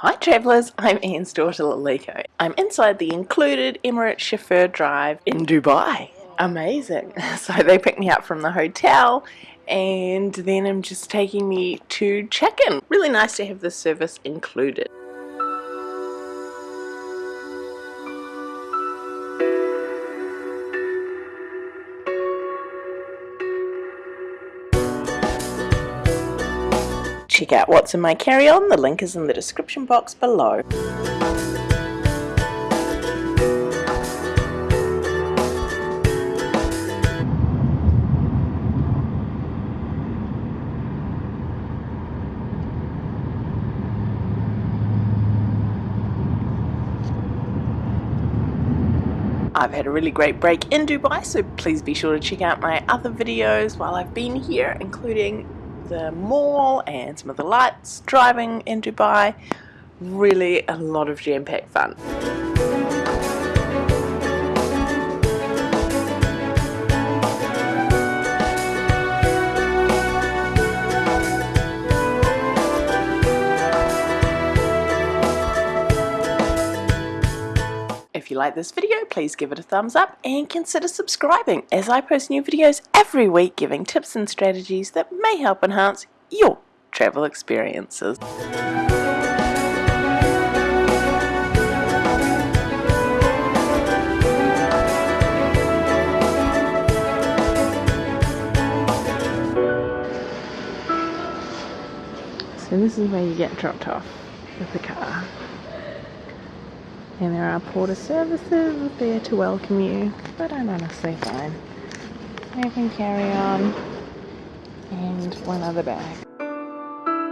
Hi travellers, I'm Anne's daughter Laliko. I'm inside the included Emirates chauffeur drive in Dubai. Amazing. So they picked me up from the hotel and then I'm just taking me to check-in. Really nice to have this service included. Check out what's in my carry-on, the link is in the description box below. I've had a really great break in Dubai so please be sure to check out my other videos while I've been here including the mall and some of the lights driving in Dubai. Really a lot of jam-packed fun. If you like this video, please give it a thumbs up and consider subscribing as I post new videos every week giving tips and strategies that may help enhance your travel experiences. So this is where you get dropped off with the car and there are porter services there to welcome you but I'm honestly fine. I can carry on and one other bag.